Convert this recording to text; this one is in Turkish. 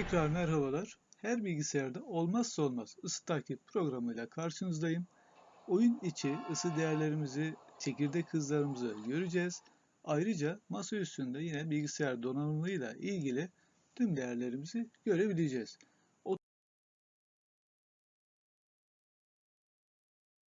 Tekrar merhabalar. Her bilgisayarda olmazsa olmaz ısı takip programıyla karşınızdayım. Oyun içi ısı değerlerimizi, çekirdek hızlarımızı göreceğiz. Ayrıca masa üstünde yine bilgisayar donanımıyla ilgili tüm değerlerimizi görebileceğiz.